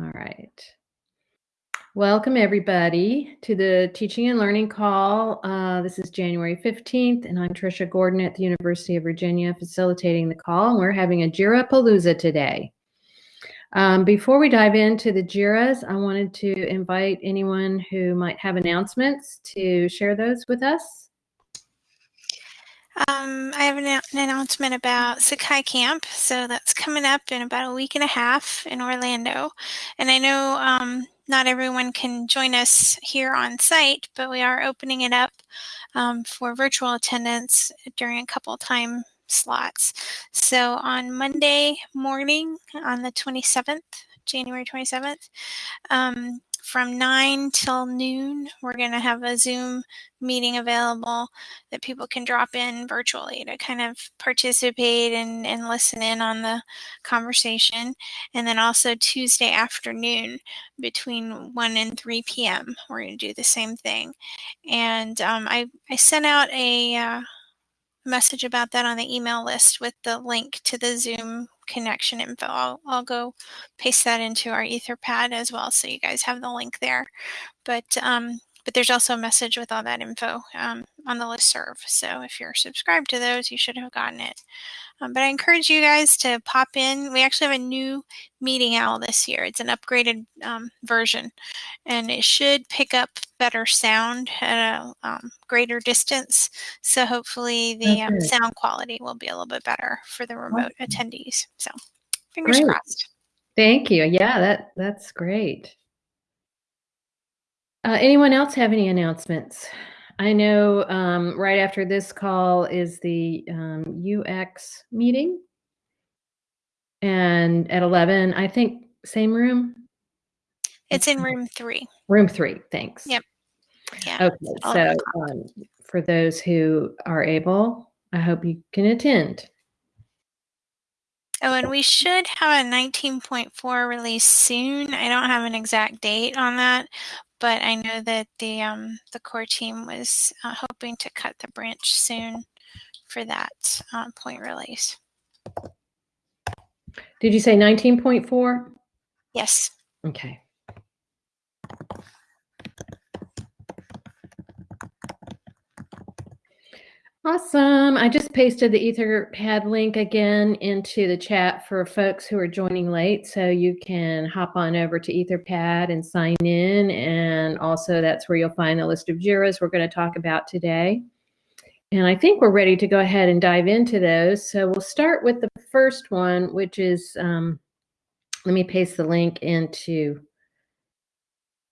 All right. Welcome, everybody, to the Teaching and Learning Call. Uh, this is January 15th, and I'm Tricia Gordon at the University of Virginia facilitating the call. And we're having a JIRA Palooza today. Um, before we dive into the JIRAs, I wanted to invite anyone who might have announcements to share those with us. Um, I have an, an, announcement about Sakai Camp. So that's coming up in about a week and a half in Orlando. And I know um, not everyone can join us here on site, but we are opening it up um, for virtual attendance during a couple time slots. So on Monday morning on the 27th, January 27th, um, from 9 till noon, we're going to have a Zoom meeting available that people can drop in virtually to kind of participate and, and listen in on the conversation. And then also Tuesday afternoon between 1 and 3 p.m., we're going to do the same thing. And um, I, I sent out a uh, message about that on the email list with the link to the Zoom connection info. I'll, I'll go paste that into our Etherpad as well, so you guys have the link there. But um, but there's also a message with all that info um, on the list serve. So if you're subscribed to those, you should have gotten it. Um, but I encourage you guys to pop in. We actually have a new meeting owl this year. It's an upgraded um, version, and it should pick up better sound at a um, greater distance. So hopefully the um, sound quality will be a little bit better for the remote attendees. So fingers great. crossed. Thank you. Yeah, that that's great. Uh, anyone else have any announcements? I know um, right after this call is the um, UX meeting. And at 11, I think same room? It's in room three. Room three, thanks. Yep. Yeah. Okay, so um, for those who are able, I hope you can attend. Oh, and we should have a 19.4 release soon. I don't have an exact date on that, but I know that the um, the core team was uh, hoping to cut the branch soon for that uh, point release. Did you say 19.4? Yes. Okay. Awesome. I just pasted the Etherpad link again into the chat for folks who are joining late. So you can hop on over to Etherpad and sign in. And also that's where you'll find the list of JIRAs we're going to talk about today. And I think we're ready to go ahead and dive into those. So we'll start with the first one, which is, um, let me paste the link into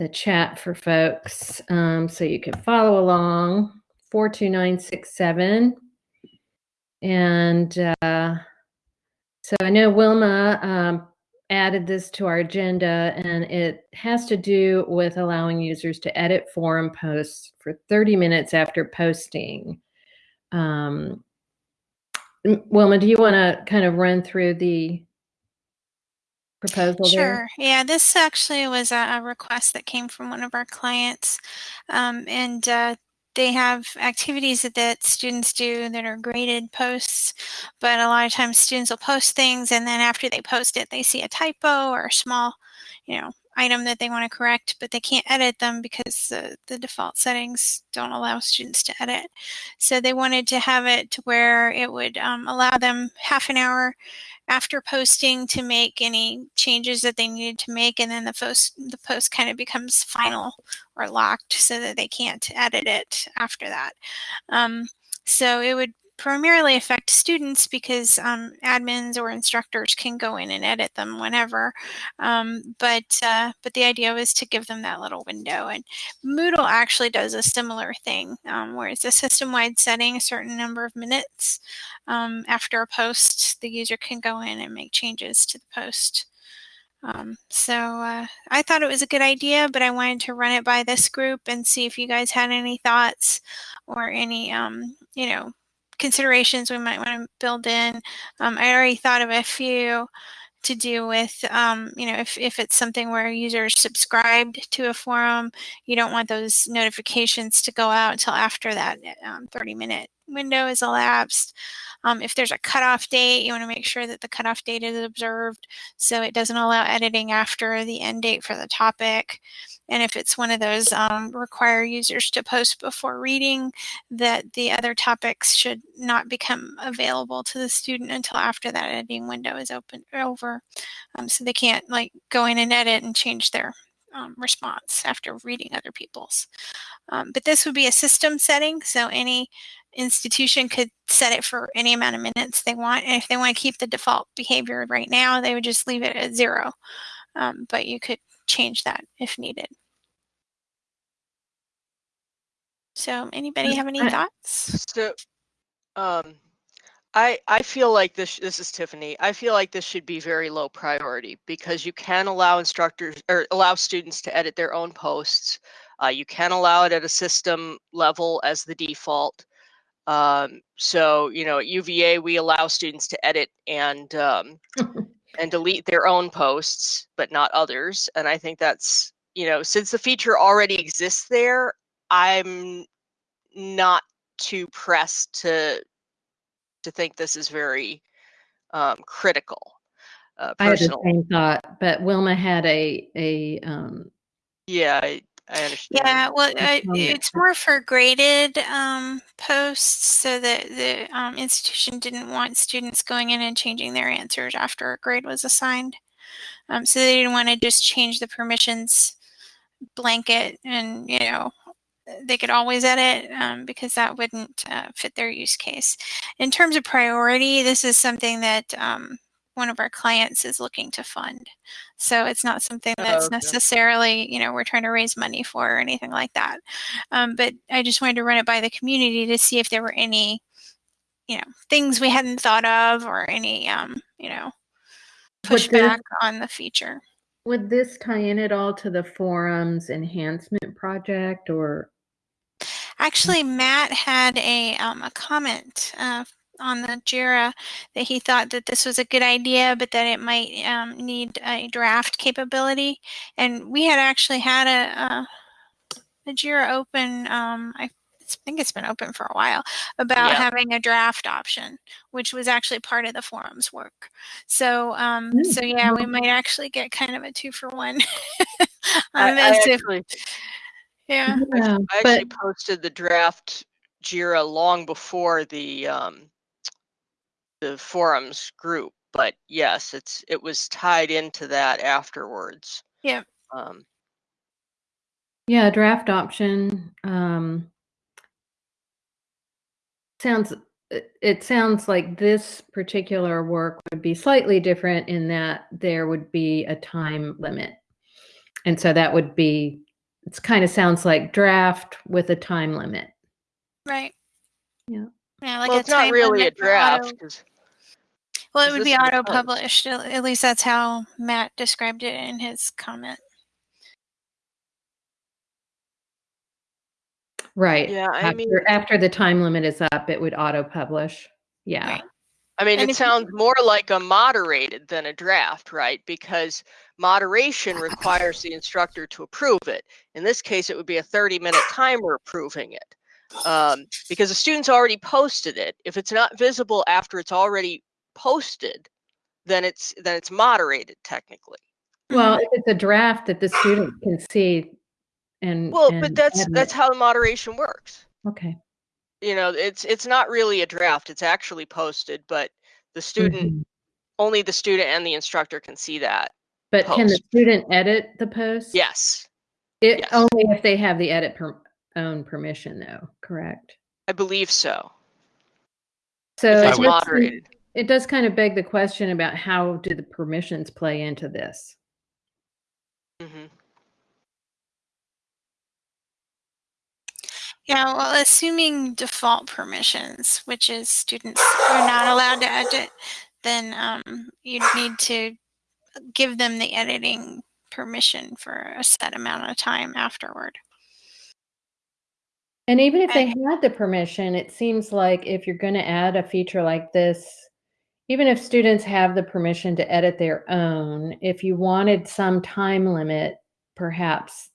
the chat for folks um, so you can follow along. 42967. And uh, so I know Wilma um, added this to our agenda, and it has to do with allowing users to edit forum posts for 30 minutes after posting. Um, Wilma, do you want to kind of run through the proposal sure. There? Yeah, this actually was a, request that came from one of our clients. Um, and uh, they have activities that, that students do that are graded posts, but a lot of times students will post things and then after they post it, they see a typo or a small, you know, item that they want to correct, but they can't edit them because the, the default settings don't allow students to edit. So they wanted to have it to where it would um, allow them half an hour after posting to make any changes that they needed to make and then the post the post kind of becomes final or locked so that they can't edit it after that um, so it would primarily affect students because um, admins or instructors can go in and edit them whenever. Um, but uh, but the idea was to give them that little window. And Moodle actually does a similar thing, um, where it's a system-wide setting, a certain number of minutes um, after a post, the user can go in and make changes to the post. Um, so uh, I thought it was a good idea, but I wanted to run it by this group and see if you guys had any thoughts or any, um, you know, considerations we might want to build in. Um, I already thought of a few to do with, um, you know, if, if it's something where users subscribed to a forum, you don't want those notifications to go out until after that um, 30 minute window is elapsed. Um, if there's a cutoff date, you want to make sure that the cutoff date is observed so it doesn't allow editing after the end date for the topic. And if it's one of those um, require users to post before reading, that the other topics should not become available to the student until after that editing window is open over. Um, so they can't like go in and edit and change their um, response after reading other people's. Um, but this would be a system setting, so any institution could set it for any amount of minutes they want. And if they want to keep the default behavior right now, they would just leave it at zero. Um, but you could change that if needed. So anybody have any thoughts? So, um, I I feel like this. This is Tiffany. I feel like this should be very low priority because you can allow instructors or allow students to edit their own posts. Uh, you can allow it at a system level as the default. Um, so you know, at UVA we allow students to edit and um, and delete their own posts, but not others. And I think that's you know, since the feature already exists there, I'm not too pressed to to think this is very um, critical. Uh, I had the same thought, but Wilma had a a um, yeah, I, I understand. Yeah, well, uh, it's more for graded um, posts, so that the um, institution didn't want students going in and changing their answers after a grade was assigned. Um, so they didn't want to just change the permissions blanket and you know they could always edit um, because that wouldn't uh, fit their use case. In terms of priority, this is something that um, one of our clients is looking to fund. So it's not something oh, that's okay. necessarily, you know, we're trying to raise money for or anything like that. Um, but I just wanted to run it by the community to see if there were any, you know, things we hadn't thought of or any, um, you know, pushback on the feature. Would this tie in at all to the forums enhancement project or Actually, Matt had a, um, a comment uh, on the JIRA that he thought that this was a good idea, but that it might um, need a draft capability. And we had actually had a, a, a JIRA open, um, I think it's been open for a while, about yeah. having a draft option, which was actually part of the forums work. So, um, mm. so yeah, we might actually get kind of a two for one on I, this. I actually, yeah. yeah I actually but, posted the draft JIRA long before the um, the forums group, but yes, it's it was tied into that afterwards. Yeah. Um, yeah, draft option um, sounds it sounds like this particular work would be slightly different in that there would be a time limit. And so that would be it kind of sounds like draft with a time limit. Right. Yeah. Yeah, like well, it's not really a draft. well, it would be auto-published. At least that's how Matt described it in his comment. Right. Yeah, I after, mean, after the time limit is up, it would auto-publish. Yeah. Right. I mean, and it sounds more like a moderated than a draft, right? Because moderation requires the instructor to approve it. In this case, it would be a 30 minute timer approving it. Um, because the student's already posted it. If it's not visible after it's already posted, then it's then it's moderated technically. Well, if it's a draft that the student can see and well, and but that's edit. that's how the moderation works. Okay you know it's it's not really a draft it's actually posted but the student mm-hmm. only the student and the instructor can see that but post. can the student edit the post yes it yes. only if they have the edit per, own permission though correct i believe so so it's moderated it does kind of beg the question about how do the permissions play into this mm-hmm. Yeah, well, assuming default permissions, which is students are not allowed to edit, then um, you'd need to give them the editing permission for a set amount of time afterward. And even if they had the permission, it seems like if you're going to add a feature like this, even if students have the permission to edit their own, if you wanted some time limit, perhaps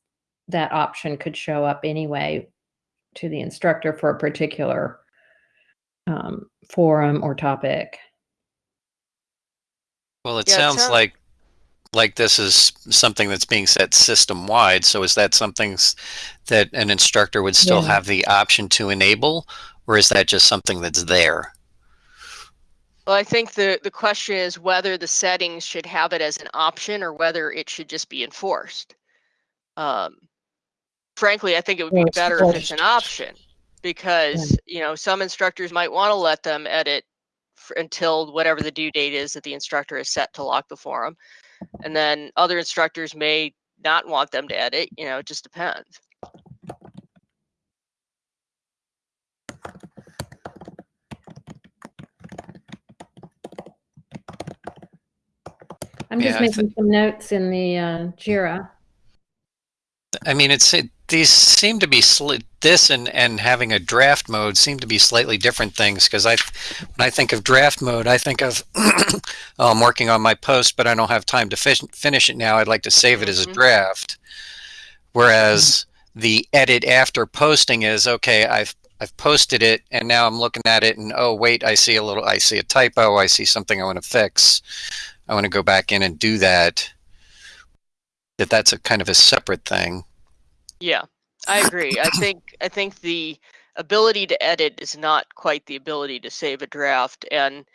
that option could show up anyway to the instructor for a particular um, forum or topic. Well, it Yeah, it sounds sound- like like this is something that's being set system wide. So is that something that an instructor would still Yeah. have the option to enable, or is that just something that's there? Well, I think the, the question is whether the settings should have it as an option or whether it should just be enforced. Um, frankly, I think it would be better if it's an option because, you know, some instructors might want to let them edit f until whatever the due date is that the instructor has set to lock the forum. And then other instructors may not want them to edit, you know, it just depends. I'm just Yeah, I thi- making some notes in the uh, Jira. I mean, it's it, these seem to be sli- this and and having a draft mode seem to be slightly different things because I when I think of draft mode, I think of oh, I'm working on my post, but I don't have time to finish it now. I'd like to save it as a Mhm. draft. Whereas the edit after posting is okay. I've I've posted it and now I'm looking at it and oh wait, I see a little, I see a typo, I see something I want to fix. I want to go back in and do that. That that's a kind of a separate thing. Yeah, I agree. I think I think the ability to edit is not quite the ability to save a draft, and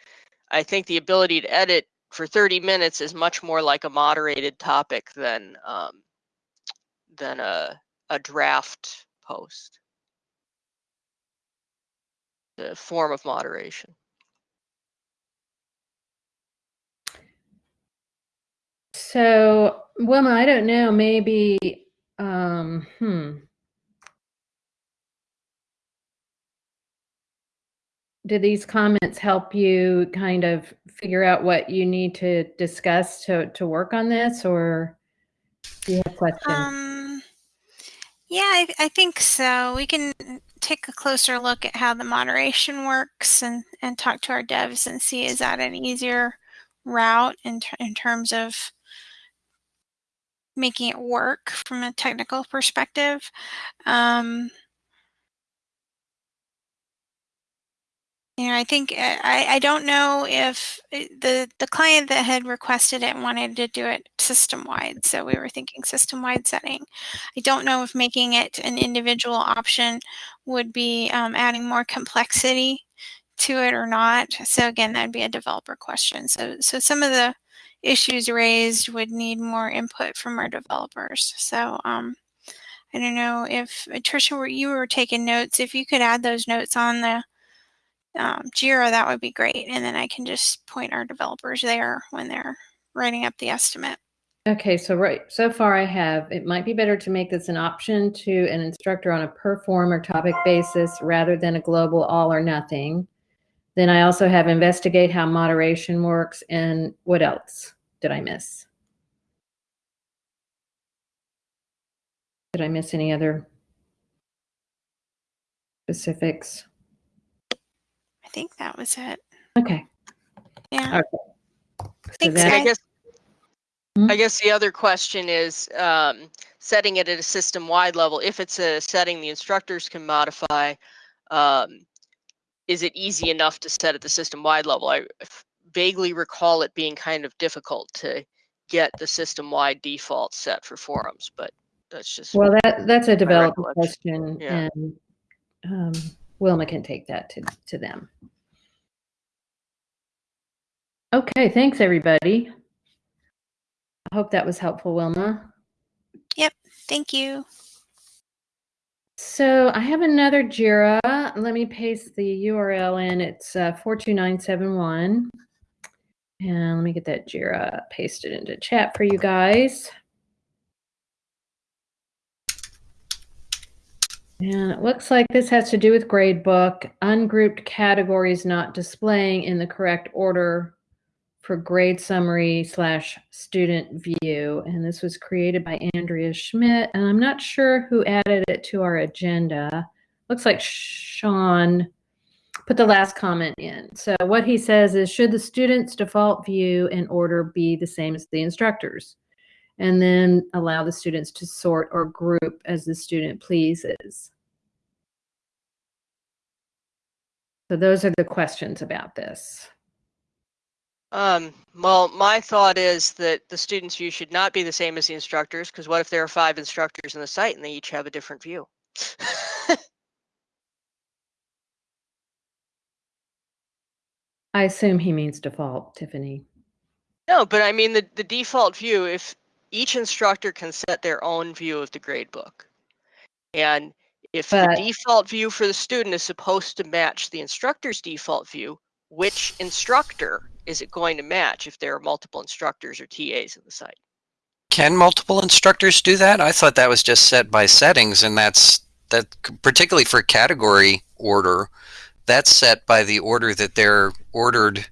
I think the ability to edit for 30 minutes is much more like a moderated topic than um, than a a draft post. The form of moderation. So, Wilma, I don't know, maybe, um, hmm. Did these comments help you kind of figure out what you need to discuss to, to work on this or do you have questions? Um, yeah, I, I think so. We can take a closer look at how the moderation works and, and talk to our devs and see is that an easier route in, in terms of making it work from a technical perspective. Um, you know, I think uh, I, I don't know if the the client that had requested it wanted to do it system wide, so we were thinking system wide setting. I don't know if making it an individual option would be um, adding more complexity to it or not. So again, that'd be a developer question. So so some of the issues raised would need more input from our developers. So um, I don't know if Tricia, were you were taking notes. If you could add those notes on the um, Jira, that would be great. And then I can just point our developers there when they're writing up the estimate. Okay, so right, so far I have, it might be better to make this an option to an instructor on a per form or topic basis rather than a global all or nothing. Then I also have investigate how moderation works and what else did I miss? Did I miss any other specifics? I think that was it. Okay. Yeah. Okay. So Thanks, that- And I guess Hmm? I guess the other question is um, setting it at a system-wide level. If it's a setting the instructors can modify, um, is it easy enough to set at the system-wide level? I f- vaguely recall it being kind of difficult to get the system-wide default set for forums, but that's just Well, that, that's a developer recollection. question Yeah. and um, Wilma can take that to, to them. Okay, thanks, everybody. I hope that was helpful, Wilma. Yep, thank you. So I have another JIRA. Let me paste the URL in. It's uh, 42971. And let me get that JIRA pasted into chat for you guys. And it looks like this has to do with gradebook, ungrouped categories not displaying in the correct order for grade summary slash student view. And this was created by Andrea Schmidt. And I'm not sure who added it to our agenda. Looks like Sean put the last comment in. So what he says is, should the student's default view and order be the same as the instructors? And then allow the students to sort or group as the student pleases. So those are the questions about this. Um, well, my thought is that the student's view should not be the same as the instructors, because what if there are five instructors in the site and they each have a different view? I assume he means default, Tiffany. No, but I mean the, the default view, if each instructor can set their own view of the grade book. And if But- the default view for the student is supposed to match the instructor's default view, which instructor is it going to match if there are multiple instructors or TAs in the site? Can multiple instructors do that? I thought that was just set by settings, and that's that particularly for category order. That's set by the order that they're ordered.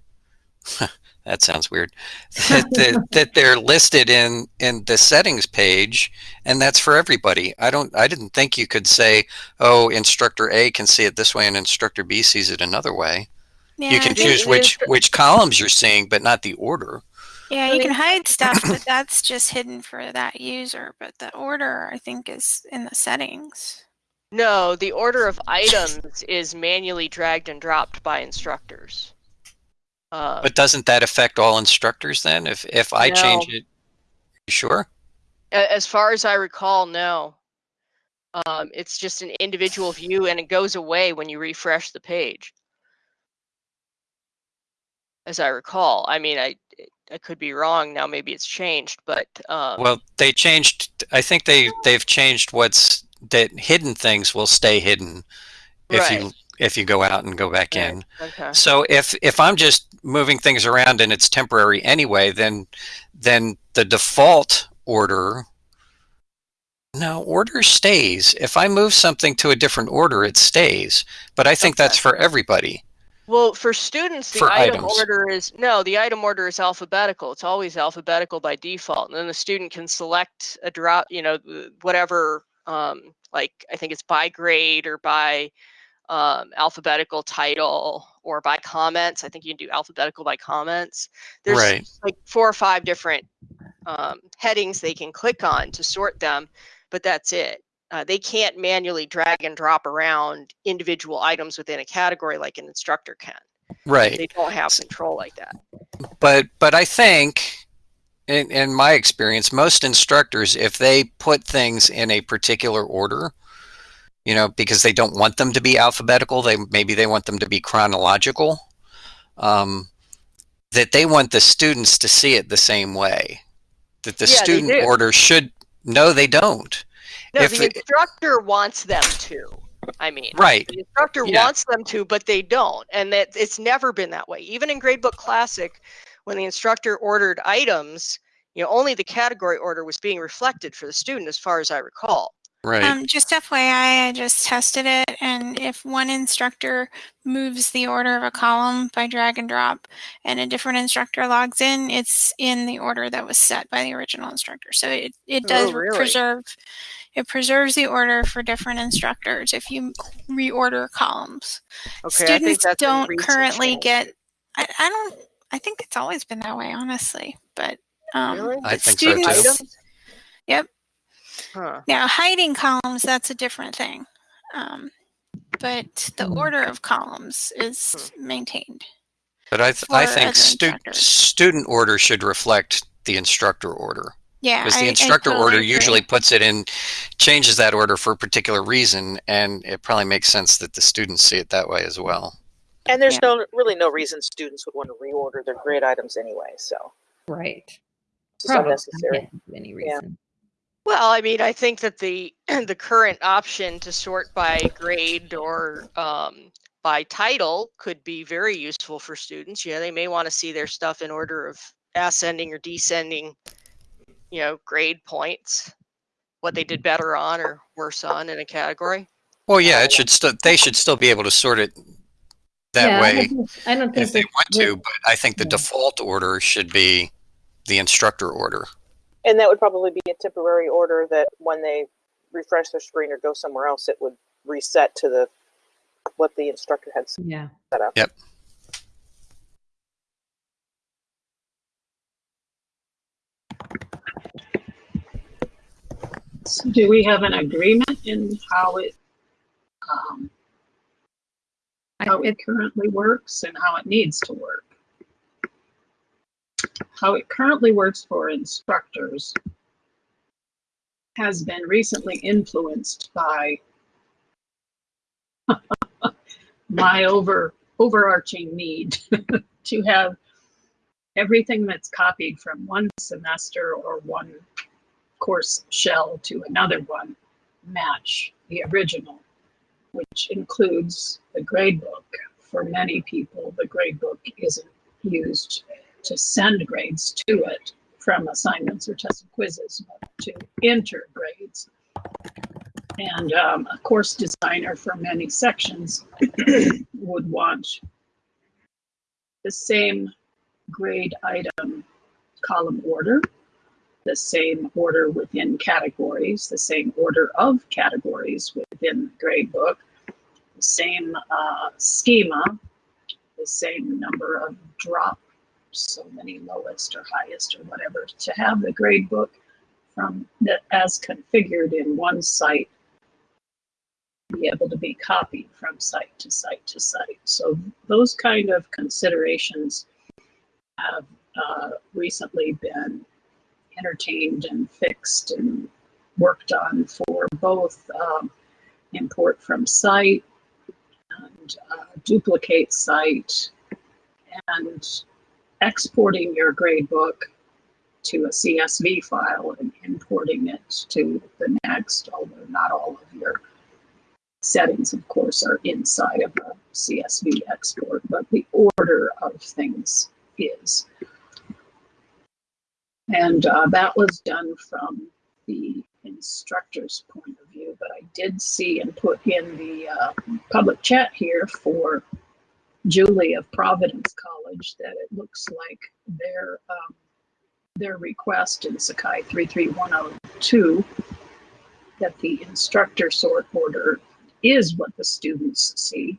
that sounds weird. that, that, that they're listed in in the settings page, and that's for everybody. I don't. I didn't think you could say, "Oh, instructor A can see it this way, and instructor B sees it another way." Yeah, you can I the- think- choose which instru- which columns you're seeing, but not the order. Yeah, you can hide stuff, but that's just hidden for that user. But the order, I think, is in the settings. No, the order of items is manually dragged and dropped by instructors. Uh, But doesn't that affect all instructors then? If if I change No. it, you sure? A- As far as I recall, no. Um, it's just an individual view and it goes away when you refresh the page. As I recall. I mean, I I could be wrong now. Maybe it's changed, but um, Well, they changed. I think they they've changed what's that hidden things will stay hidden if you if you go out and go back right, in. Okay. So if if I'm just moving things around and it's temporary anyway, then then the default order no order stays. If I move something to a different order, it stays. But I think that's for everybody. Well, for students, the For item items. order is no. The item order is alphabetical. It's always alphabetical by default, and then the student can select a drop. You know, whatever. Um, like I think it's by grade or by um, alphabetical title or by comments. I think you can do alphabetical by comments. There's Right. like four or five different um, headings they can click on to sort them, but that's it. Uh, they can't manually drag and drop around individual items within a category like an instructor can. Right. They don't have control like that. but but I think in, in my experience, most instructors, if they put things in a particular order, you know, because they don't want them to be alphabetical, they maybe they want them to be chronological. Um, that they want the students to see it the same way. That the Yeah, student order should. No, they don't. No, If the it- instructor wants them to. I mean, Right. the instructor Yeah. wants them to, but they don't, and that it's never been that way. Even in Gradebook Classic, when the instructor ordered items, you know, only the category order was being reflected for the student, as far as I recall. Right. Um, just FYI, I just tested it, and if one instructor moves the order of a column by drag and drop, and a different instructor logs in, it's in the order that was set by the original instructor. So it, it does Oh, really? preserve it preserves the order for different instructors if you reorder columns. Okay, I think Students that's don't currently change. get. I, I don't. I think it's always been that way, honestly. But um, Really? I but think so, too. students, Yep. Huh. Now, hiding columns, that's a different thing. Um, but the Hmm. order of columns is maintained. But I th- I think other stu- instructors. student order should reflect the instructor order. Yeah. because I- the I instructor totally order agree. usually puts it in changes that order for a particular reason and it probably makes sense that the students see it that way as well And there's Yeah. no really no reason students would want to reorder their grade items anyway, so Right. it's just Probably unnecessary. getting to any Yeah. reason. Well, I mean, I think that the the current option to sort by grade or um, by title could be very useful for students. Yeah, they may want to see their stuff in order of ascending or descending, you know, grade points, what they did better on or worse on in a category. well yeah it should still they should still be able to sort it that Yeah, I way don't think- I don't think if they that- want to but i think the Yeah. default order should be the instructor order And that would probably be a temporary order that when they refresh their screen or go somewhere else, it would reset to the what the instructor had set Yeah. up. Yep. So do we have an agreement in how it, um, I- how it currently works and how it needs to work. How it currently works for instructors has been recently influenced by my over overarching need to have everything that's copied from one semester or one course shell to another one match the original, which includes the gradebook. For many people, the gradebook isn't used to send grades to it from assignments or tests and quizzes, but to enter grades. And um, a course designer for many sections would want the same grade item column order, the same order within categories, the same order of categories within the grade book, the same uh, schema, the same number of drop, so many lowest or highest or whatever, to have the grade book from the, as configured in one site be able to be copied from site to site to site. So those kind of considerations have uh, recently been entertained and fixed and worked on for both um, import from site and uh, duplicate site and exporting your gradebook to a CSV file and importing it to the next, although not all of your settings, of course, are inside of a CSV export, but the order of things is. And uh, that was done from the instructor's point of view, but I did see and put in the uh, public chat here for Julie of Providence College that it looks like their um, their request in Sakai 33102 that the instructor sort order is what the students see.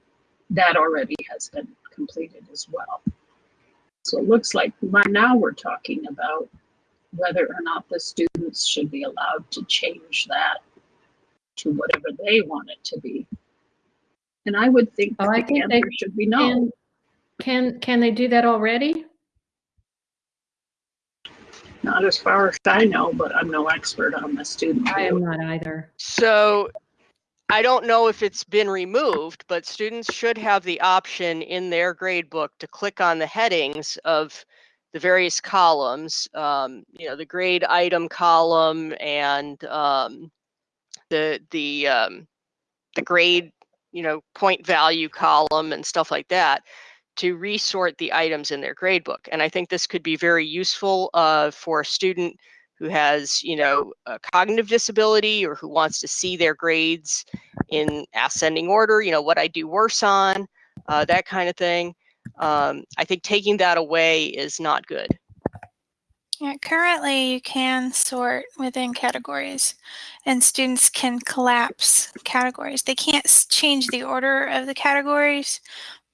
That already has been completed as well. So it looks like now we're talking about whether or not the students should be allowed to change that to whatever they want it to be. And I would think Oh, that I the think they answer should be no. Can, can, can they do that already? Not as far as I know, but I'm no expert on the student. I am not either. So I don't know if it's been removed, but students should have the option in their grade book to click on the headings of the various columns, um, you know, the grade item column and um, the the um, the grade, you know, point value column and stuff like that to resort the items in their grade book. And I think this could be very useful uh, for a student who has, you know, a cognitive disability or who wants to see their grades in ascending order, you know, what I do worse on, uh, that kind of thing. Um, I think taking that away is not good. Yeah, currently you can sort within categories and students can collapse categories. They can't change the order of the categories,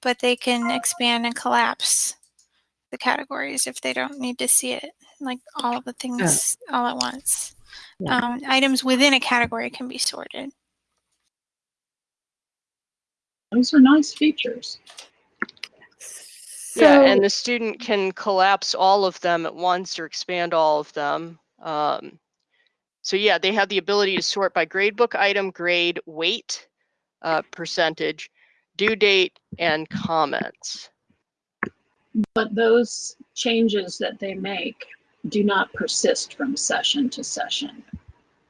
but they can expand and collapse the categories if they don't need to see it, like all the things all at once. Yeah. Um, items within a category can be sorted. Those are nice features. So, yeah, and the student can collapse all of them at once or expand all of them. Um, so yeah, they have the ability to sort by gradebook item, grade, weight, uh, percentage, due date, and comments. But those changes that they make do not persist from session to session.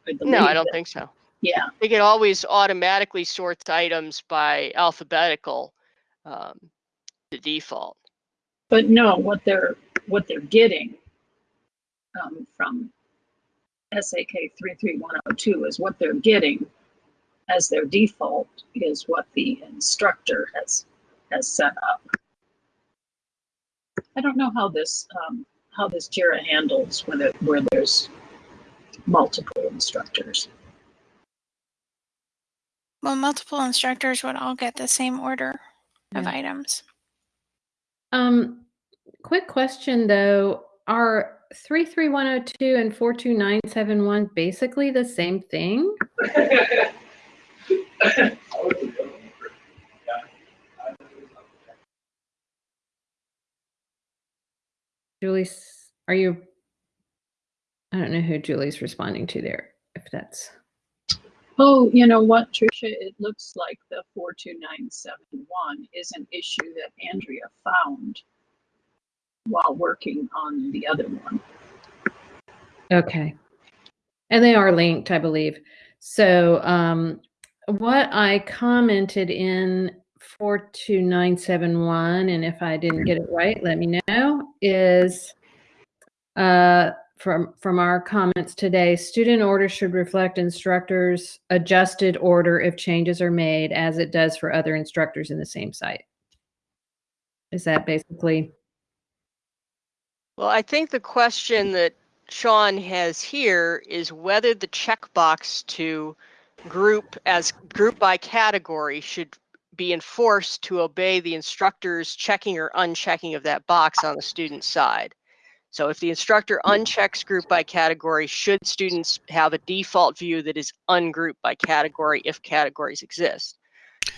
I No, I don't that- think so. Yeah, They can always automatically sort items by alphabetical, um, the default. But no, what they're, what they're getting um, from SAK 33102 is what they're getting as their default is what the instructor has, has set up. I don't know how this, um, how this JIRA handles when it, where there's multiple instructors. Well, multiple instructors would all get the same order of items. Um, quick question though, are 33102 and 42971 basically the same thing? Julie, are you? I don't know who Julie's responding to there, if that's. Oh, you know what, Tricia? It looks like the 42971 is an issue that Andrea found while working on the other one. okay, and they are linked, I believe. So, um, what I commented in four two nine seven one, and if I didn't get it right, let me know. Is uh, from from our comments today, student order should reflect instructors' adjusted order if changes are made, as it does for other instructors in the same site. Is that basically? Well, I think the question that Sean has here is whether the checkbox to group as group by category should be enforced to obey the instructor's checking or unchecking of that box on the student side. So if the instructor unchecks group by category, should students have a default view that is ungrouped by category if categories exist?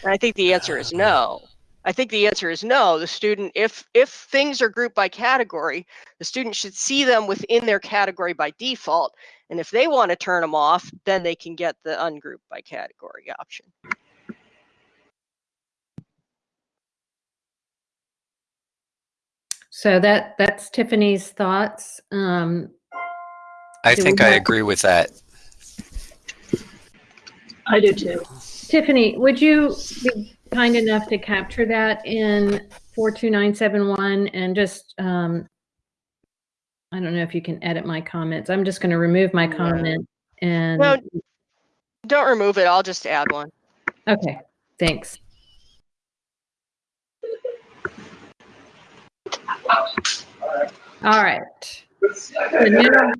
And I think the answer is no. I think the answer is no. The student, if if things are grouped by category, the student should see them within their category by default. And if they want to turn them off, then they can get the ungrouped by category option. So that that's Tiffany's thoughts. Um, I think I agree with that. I do too. Tiffany, would you be kind enough to capture that in 42971 and just, um, I don't know if you can edit my comments. I'm just going to remove my comment and, No, don't remove it. I'll just add one. okay, thanks. All right. Now,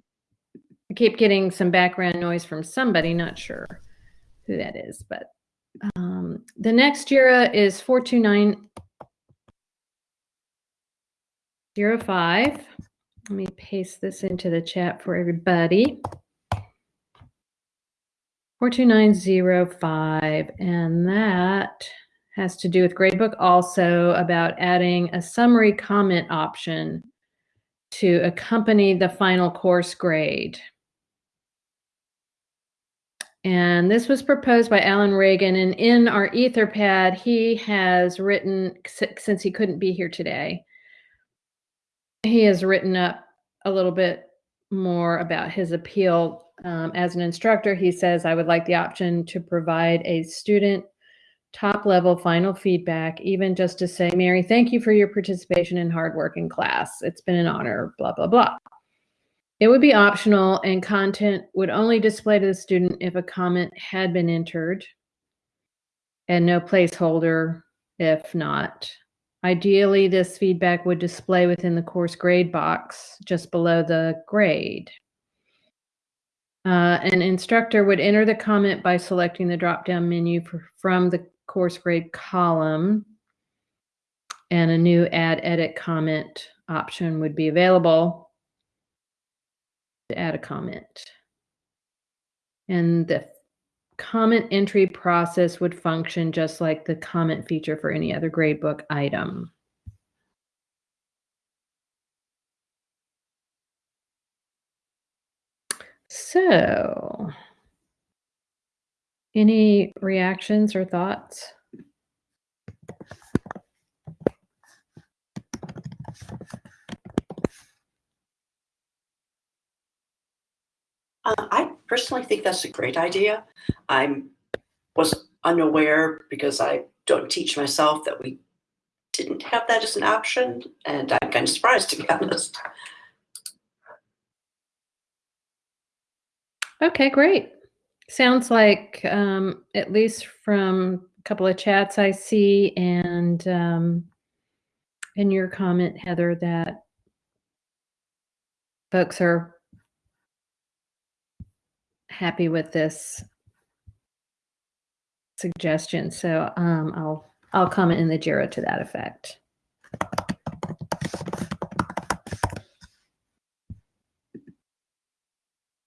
I keep getting some background noise from somebody, not sure who that is, but um, the next JIRA is 42905. Let me paste this into the chat for everybody. 42905, and that has to do with Gradebook also about adding a summary comment option to accompany the final course grade. And this was proposed by Alan Reagan. And in our Etherpad, he has written, since he couldn't be here today, he has written up a little bit more about his appeal. Um, as an instructor, he says, I would like the option to provide a student top level final feedback, even just to say, Mary, thank you for your participation and hard work in class. It's been an honor, blah, blah, blah. It would be optional and content would only display to the student if a comment had been entered and no placeholder if not. Ideally, this feedback would display within the course grade box just below the grade. Uh, an instructor would enter the comment by selecting the drop-down menu for, from the course grade column and a new add edit comment option would be available to add a comment. And the comment entry process would function just like the comment feature for any other gradebook item. So, any reactions or thoughts? Uh, I personally think that's a great idea. I'm was unaware because I don't teach myself that we didn't have that as an option, and I'm kind of surprised to be honest. Okay, great. Sounds like, um, at least from a couple of chats I see and um, in your comment, Heather, that folks are happy with this suggestion. So um, I'll I'll comment in the JIRA to that effect.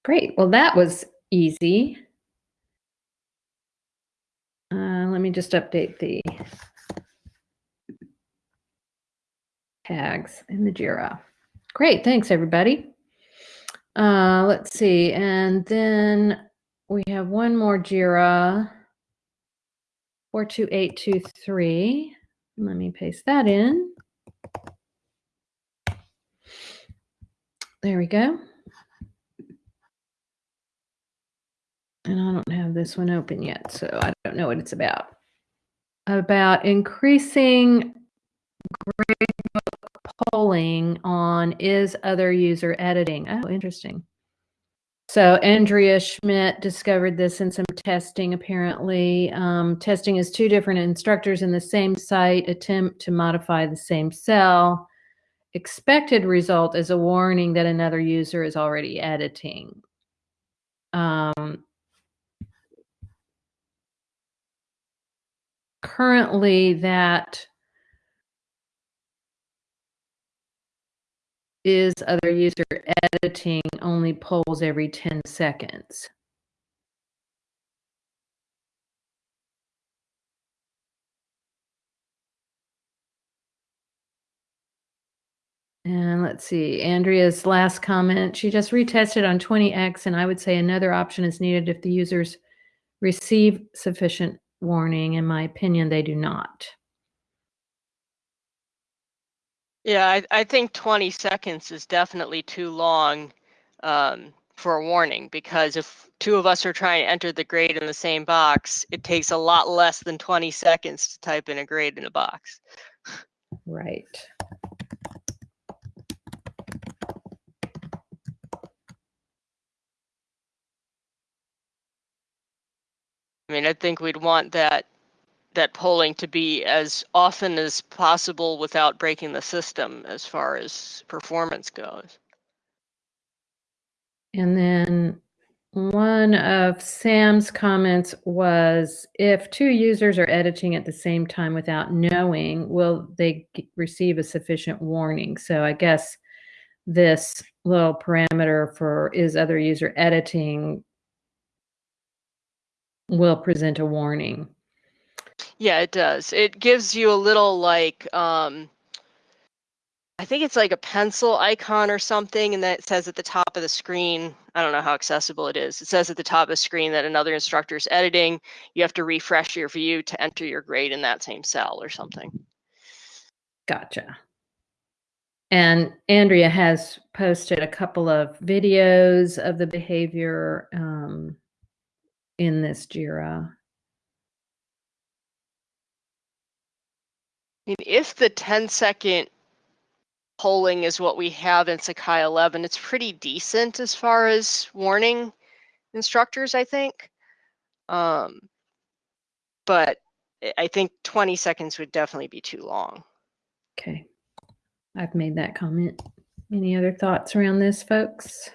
Great. Well, that was easy. Uh, let me just update the tags in the JIRA. Great, thanks everybody. Uh, let's see, and then we have one more JIRA, 42823. Let me paste that in. There we go. And I don't have this one open yet, so I don't know what it's about. About increasing gradebook polling on is other user editing. Oh, interesting. So Andrea Schmidt discovered this in some testing, apparently. Um, testing is two different instructors in the same site attempt to modify the same cell. Expected result is a warning that another user is already editing. Um, currently, that is other user editing only polls every 10 seconds. And let's see, Andrea's last comment. She just retested on 20x, and I would say another option is needed if the users receive sufficient warning. In my opinion, they do not. Yeah, I, I think 20 seconds is definitely too long um, for a warning because if two of us are trying to enter the grade in the same box, it takes a lot less than 20 seconds to type in a grade in a box. Right. I mean, I think we'd want that that polling to be as often as possible without breaking the system as far as performance goes. And then one of Sam's comments was if two users are editing at the same time without knowing, will they receive a sufficient warning? So I guess this little parameter for is other user editing will present a warning. Yeah, it does. It gives you a little like um I think it's like a pencil icon or something, and that says at the top of the screen, I don't know how accessible it is. It says at the top of the screen that another instructor is editing. You have to refresh your view to enter your grade in that same cell or something. Gotcha. And Andrea has posted a couple of videos of the behavior um, in this JIRA. I mean, if the 10 second polling is what we have in Sakai 11, it's pretty decent as far as warning instructors, I think. Um, but I think 20 seconds would definitely be too long. Okay. I've made that comment. Any other thoughts around this, folks?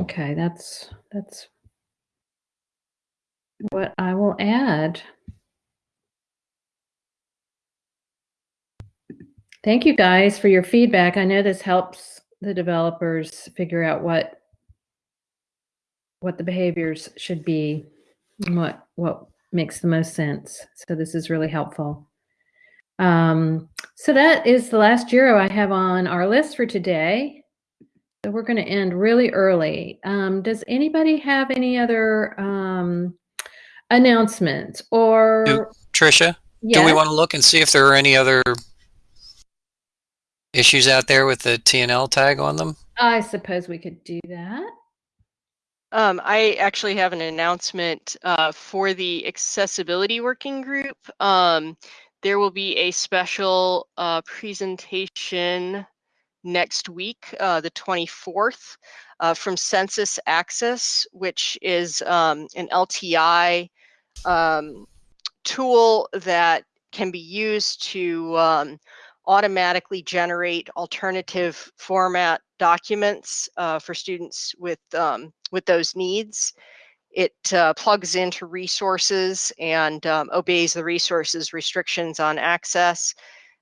Okay, that's that's what I will add. Thank you guys for your feedback. I know this helps the developers figure out what what the behaviors should be and what what makes the most sense. So this is really helpful. Um, so that is the last JIRA I have on our list for today. So we're going to end really early. Um, does anybody have any other um, announcements or? Do, Trisha, yes? do we want to look and see if there are any other issues out there with the TNL tag on them? I suppose we could do that. Um, I actually have an announcement uh, for the accessibility working group. Um, there will be a special uh, presentation next week, uh, the 24th, uh, from SensusAccess, which is um, an LTI um, tool that can be used to um, automatically generate alternative format documents uh, for students with um, with those needs. It uh, plugs into resources and um, obeys the resources restrictions on access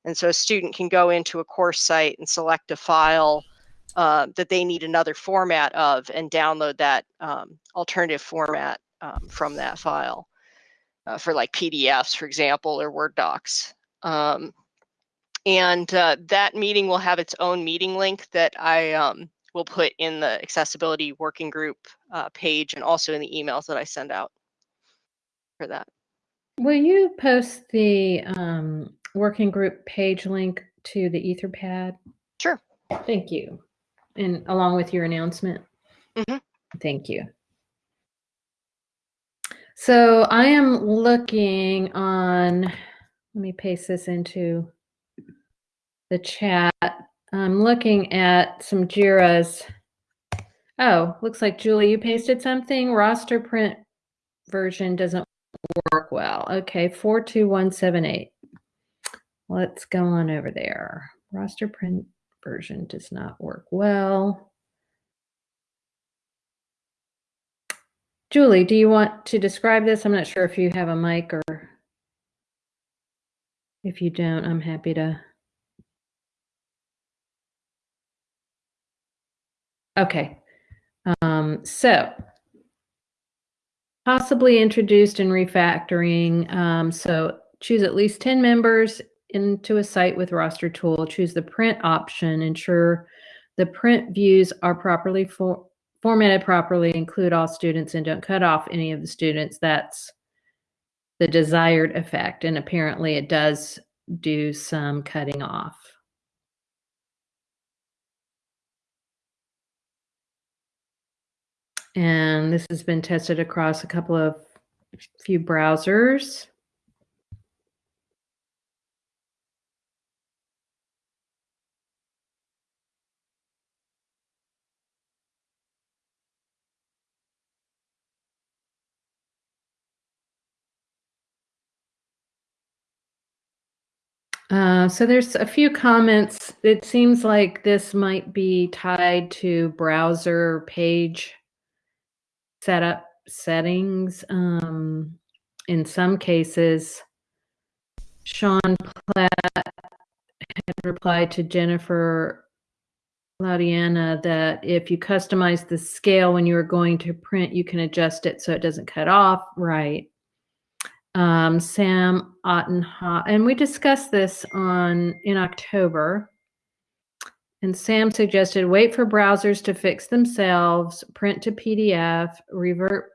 and so a student can go into a course site and select a file uh, that they need another format of and download that um, alternative format um, from that file uh, for like PDFs, for example, or Word docs. Um, and uh, that meeting will have its own meeting link that I um, will put in the accessibility working group uh, page and also in the emails that I send out for that. Will you post the um, working group page link to the Etherpad? Sure. Thank you. And along with your announcement? Mhm. Thank you. So I am looking on, let me paste this into the chat. I'm looking at some JIRAs. Oh, looks like Julie, you pasted something. Roster print version doesn't work well. Okay, 42178. Let's go on over there. Roster print version does not work well. Julie, do you want to describe this? I'm not sure if you have a mic or if you don't, I'm happy to. Okay. Um, so possibly introduced and refactoring. Um, so choose at least 10 members into a site with roster tool. Choose the print option. Ensure the print views are properly for, formatted properly. Include all students and don't cut off any of the students. That's the desired effect. And apparently it does do some cutting off. And this has been tested across a couple of few browsers. Uh, so there's a few comments. It seems like this might be tied to browser page setup settings. Um, in some cases, Sean Platt had replied to Jennifer Laudiana that if you customize the scale when you are going to print, you can adjust it so it doesn't cut off. Right. Um, Sam Ottenhoff, and we discussed this on in October. And Sam suggested wait for browsers to fix themselves, print to PDF, revert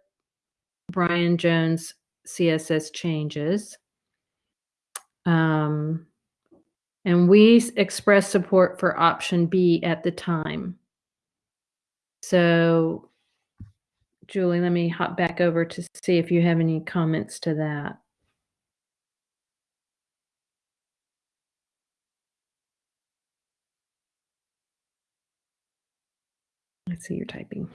Brian Jones CSS changes. Um, and we expressed support for option B at the time. So, Julie, let me hop back over to see if you have any comments to that. I see you're typing.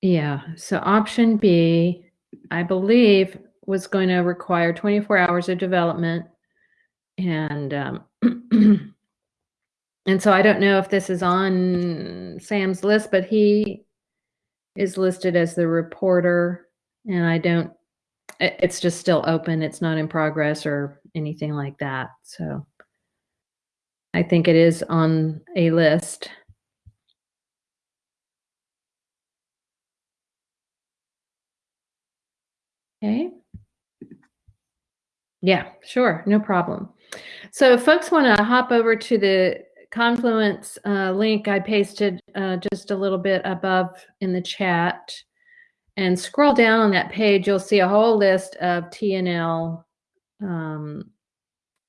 Yeah, so option B, I believe, was going to require 24 hours of development. And um, and so I don't know if this is on Sam's list, but he is listed as the reporter, and I don't. It's just still open. It's not in progress or anything like that. So I think it is on a list. Okay. Yeah, sure, no problem. So if folks want to hop over to the Confluence uh, link I pasted uh, just a little bit above in the chat and scroll down on that page, you'll see a whole list of TNL um,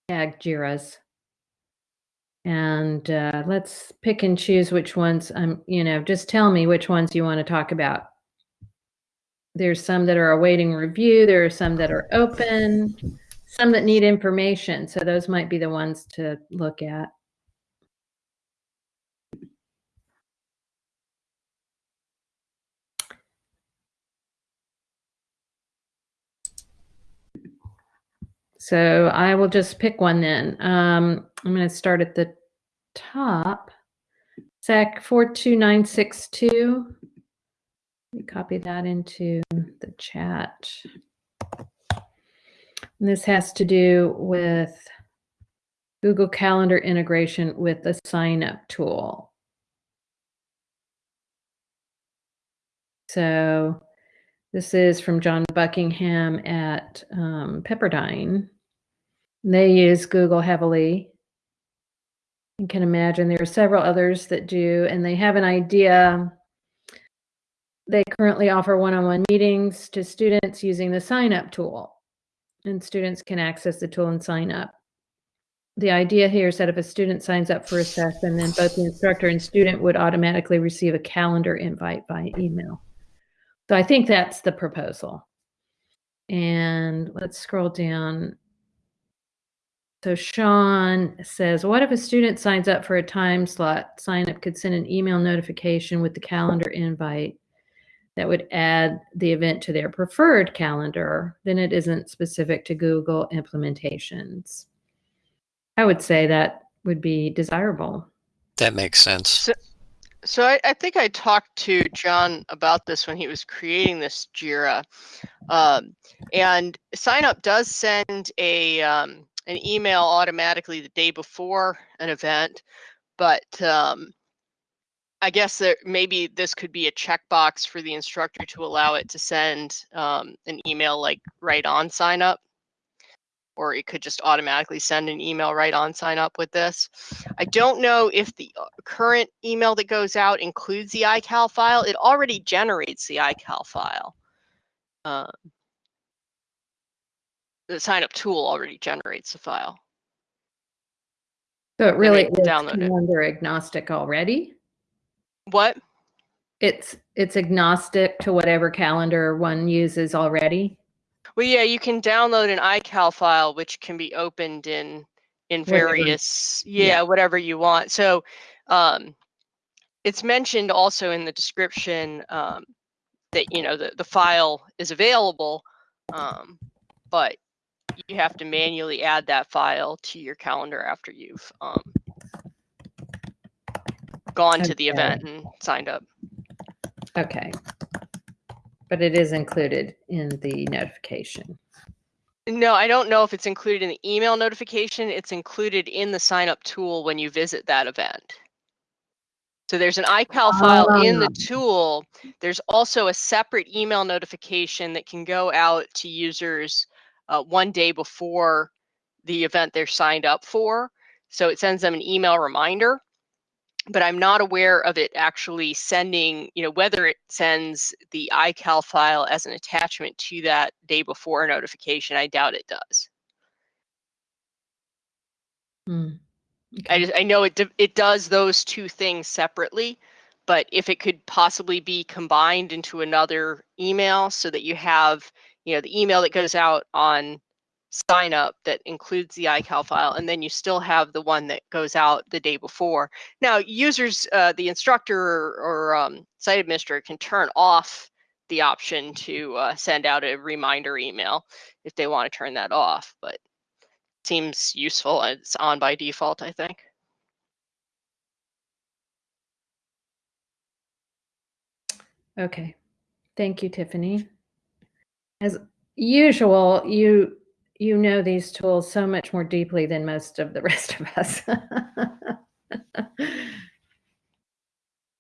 tag JIRAs. And uh, let's pick and choose which ones, um, you know, just tell me which ones you want to talk about. There's some that are awaiting review. There are some that are open, some that need information. So those might be the ones to look at. So I will just pick one then. Um, I'm going to start at the top. SAK 42962. Let me copy that into the chat. And this has to do with Google Calendar integration with the sign up tool. So this is from John Buckingham at um, Pepperdine. They use Google heavily. You can imagine there are several others that do, and they have an idea. Currently offer one-on-one meetings to students using the sign-up tool, and students can access the tool and sign up. The idea here is that if a student signs up for a session, then both the instructor and student would automatically receive a calendar invite by email. So I think that's the proposal. And let's scroll down. So Sean says, what if a student signs up for a time slot? Sign up could send an email notification with the calendar invite that would add the event to their preferred calendar. Then it isn't specific to Google implementations. I would say that would be desirable. That makes sense. So, so I, I, think I talked to John about this when he was creating this Jira, um, and sign up does send a um, an email automatically the day before an event, but um, I guess that maybe this could be a checkbox for the instructor to allow it to send um, an email like right on sign up or it could just automatically send an email right on sign up with this. I don't know if the uh, current email that goes out includes the iCal file. It already generates the iCal file. Uh, the sign up tool already generates the file. So it really is calendar it. agnostic already? What? It's it's agnostic to whatever calendar one uses already. Well, yeah, you can download an iCal file, which can be opened in in various, yeah, yeah, whatever you want. So, um, it's mentioned also in the description um, that you know the the file is available, um, but you have to manually add that file to your calendar after you've um, gone to the event and signed up. Okay but it is included in the notification. No, I don't know if it's included in the email notification. It's included in the sign up tool when you visit that event. So there's an iCal file in the ah. tool. There's also a separate email notification that can go out to users uh, one day before the event they're signed up for. So it sends them an email reminder but I'm not aware of it actually sending, you know, whether it sends the iCal file as an attachment to that day before notification. I doubt it does. Hmm. Okay. I just I know it it does those two things separately, but if it could possibly be combined into another email so that you have, you know, the email that goes out on sign up that includes the iCal file, and then you still have the one that goes out the day before. Now, users, uh, the instructor or, or um, site administrator can turn off the option to uh, send out a reminder email if they want to turn that off, but seems useful. It's on by default, I think. Okay. Thank you, Tiffany. As usual, you you know these tools so much more deeply than most of the rest of us.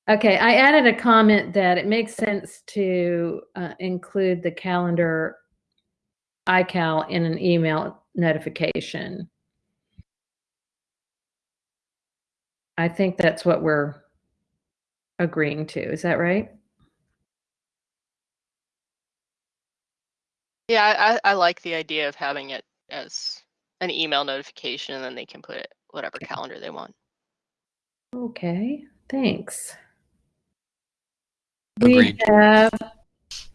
okay, I added a comment that it makes sense to uh, include the calendar iCal in an email notification. I think that's what we're agreeing to. Is that right? Yeah, I, I like the idea of having it as an email notification and then they can put it whatever calendar they want. Okay, thanks. Agreed. We have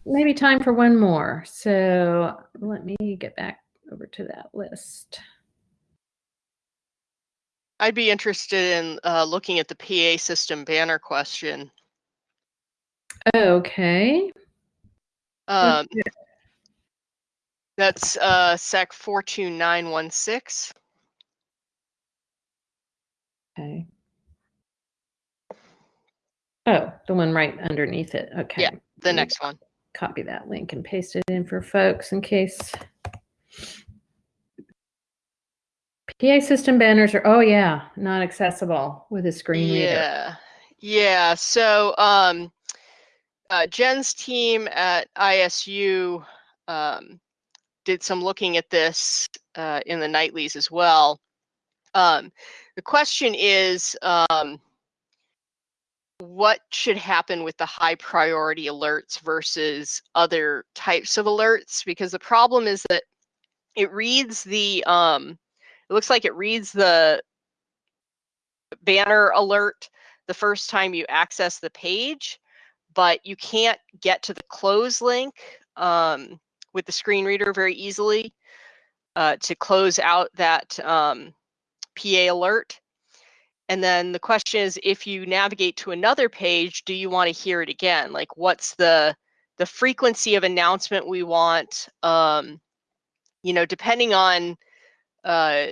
maybe time for one more. So let me get back over to that list. I'd be interested in uh, looking at the PA system banner question. Okay. Um, That's uh, SAK 42916. Okay. Oh, the one right underneath it. Okay. Yeah, The next one. Copy that link and paste it in for folks in case. PA system banners are, oh yeah, not accessible with a screen reader. Yeah. Yeah. So um, uh, Jen's team at ISU um, did some looking at this uh, in the nightlies as well. Um, the question is um, what should happen with the high priority alerts versus other types of alerts? Because the problem is that it reads the, um, it looks like it reads the banner alert the first time you access the page, but you can't get to the close link um, with the screen reader very easily uh, to close out that um, PA alert. And then the question is, if you navigate to another page, do you want to hear it again? Like, what's the the frequency of announcement we want? Um, you know, depending on uh,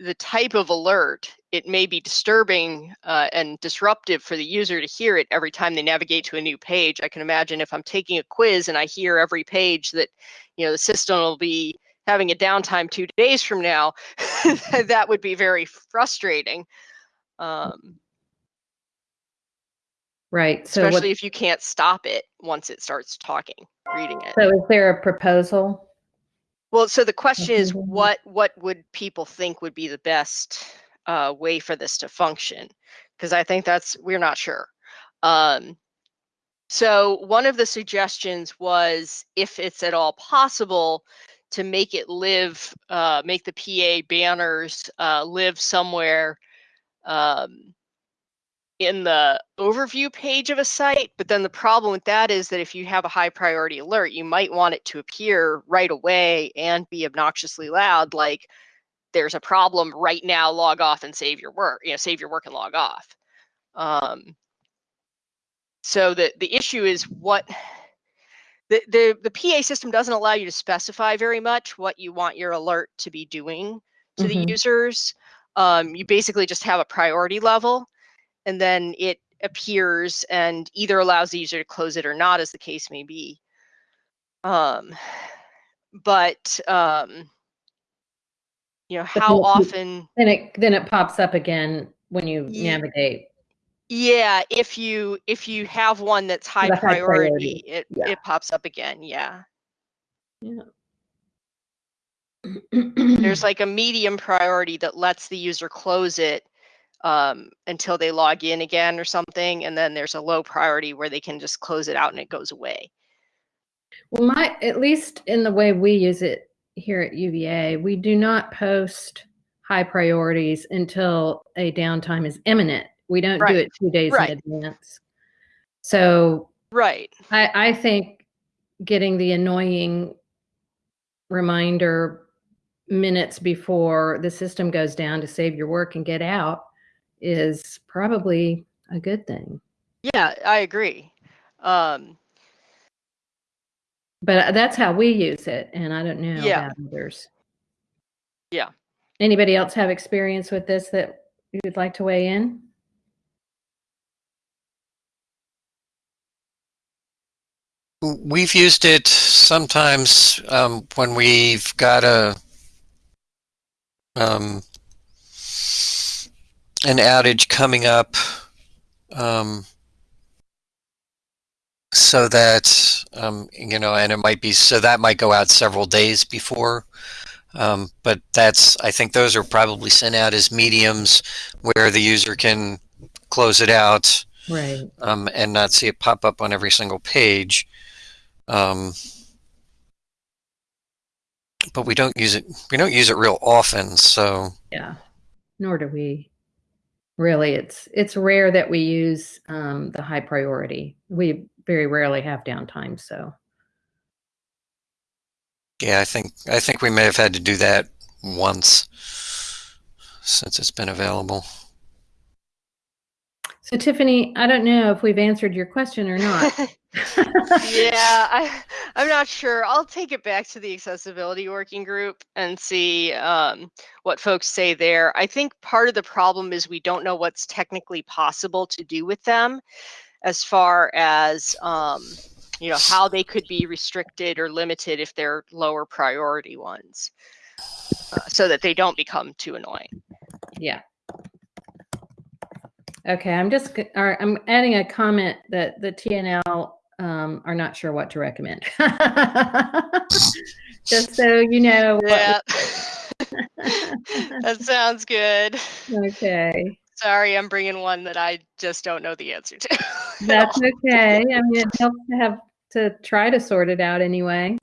the type of alert, it may be disturbing uh, and disruptive for the user to hear it every time they navigate to a new page. I can imagine if I'm taking a quiz and I hear every page that, you know, the system will be having a downtime two days from now, that would be very frustrating. Um, Right. So what, especially if you can't stop it once it starts talking, reading it. so is there a proposal? Well, so the question is, Mhm. what what would people think would be the best uh, way for this to function? Because I think that's we're not sure. Um, so one of the suggestions was, if it's at all possible, to make it live, uh, make the PA banners uh, live somewhere um, in the overview page of a site. But then the problem with that is that if you have a high priority alert, you might want it to appear right away and be obnoxiously loud, like there's a problem right now, log off and save your work, you know, save your work and log off. Um, so the, the issue is what the, the, the PA system doesn't allow you to specify very much what you want your alert to be doing to Mhm. the users. Um, you basically just have a priority level and then it appears and either allows the user to close it or not, as the case may be. Um, but um, you know, how often? Then it then it pops up again when you navigate. Yeah, if you if you have one that's high priority, priority, it yeah. it pops up again. Yeah, Yeah. there's like a medium priority that lets the user close it um, until they log in again or something, and then there's a low priority where they can just close it out and it goes away. Well, my at least in the way we use it here at UVA, we do not post high priorities until a downtime is imminent. We don't do it two days Right. in advance. So Right. I, I think getting the annoying reminder minutes before the system goes down to save your work and get out is probably a good thing. Yeah, I agree. Um, But that's how we use it, and I don't know Yeah. about others. Yeah. Anybody else have experience with this that you'd like to weigh in? We've used it sometimes um, when we've got a um, an outage coming up, um, so that um, you know, and it might be so that might go out several days before. Um, but that's I think those are probably sent out as mediums where the user can close it out Right. um, and not see it pop up on every single page. Um, but we don't use it. We don't use it real often. So Yeah. Nor do we. Really, it's it's rare that we use um, the high priority. We very rarely have downtime. So yeah, I think I think we may have had to do that once since it's been available. So Tiffany, I don't know if we've answered your question or not. yeah, I I'm not sure. I'll take it back to the accessibility working group and see um, what folks say there. I think part of the problem is we don't know what's technically possible to do with them as far as um, you know how they could be restricted or limited if they're lower priority ones uh, so that they don't become too annoying Yeah. Okay, I'm just, or I'm adding a comment that the TNL um, are not sure what to recommend. Just so you know. yeah that sounds good Okay, sorry i'm bringing one that i just don't know the answer to that's okay. I mean, it helps to have to try to sort it out anyway.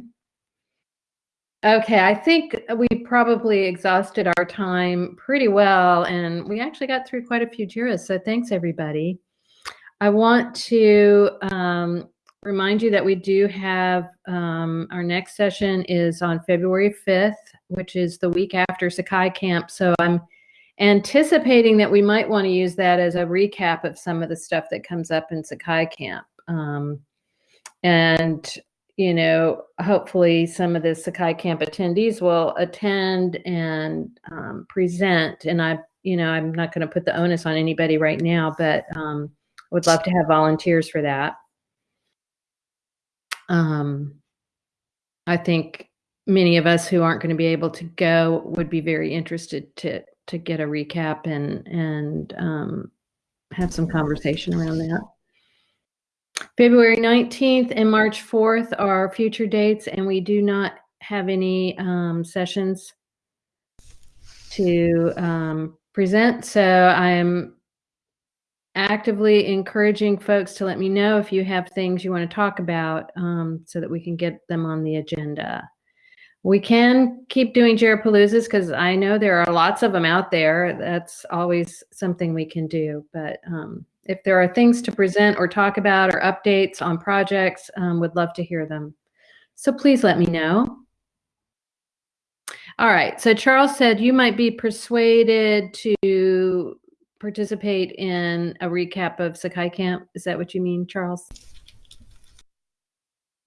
Okay, I think we probably exhausted our time pretty well, and we actually got through quite a few JIRAs, so thanks, everybody. I want to um, remind you that we do have um, our next session is on February 5th, which is the week after Sakai Camp. So I'm anticipating that we might want to use that as a recap of some of the stuff that comes up in Sakai Camp. Um, and you know, hopefully some of the Sakai Camp attendees will attend and um, present. And I, you know, I'm not going to put the onus on anybody right now, but um, would love to have volunteers for that. Um, I think many of us who aren't going to be able to go would be very interested to to get a recap and and um, have some conversation around that. February 19th and March 4th are future dates, and we do not have any um, sessions to um, present. So I am actively encouraging folks to let me know if you have things you want to talk about um, so that we can get them on the agenda. We can keep doing Jirapaloozas because I know there are lots of them out there. That's always something we can do. But um, if there are things to present or talk about or updates on projects, um, would love to hear them. So please let me know. All right. So Charles said you might be persuaded to participate in a recap of Sakai Camp. Is that what you mean, Charles?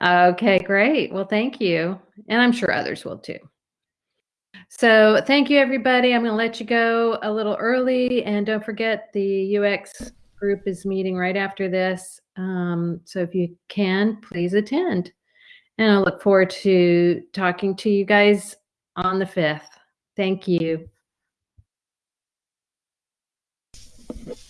Okay, great. Well, thank you. And I'm sure others will too. So thank you, everybody. I'm going to let you go a little early. And don't forget the UX group is meeting right after this. Um, so if you can, please attend. And I look forward to talking to you guys on the 5th. Thank you. Thank you.